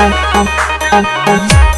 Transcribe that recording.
oh, oh, oh, oh.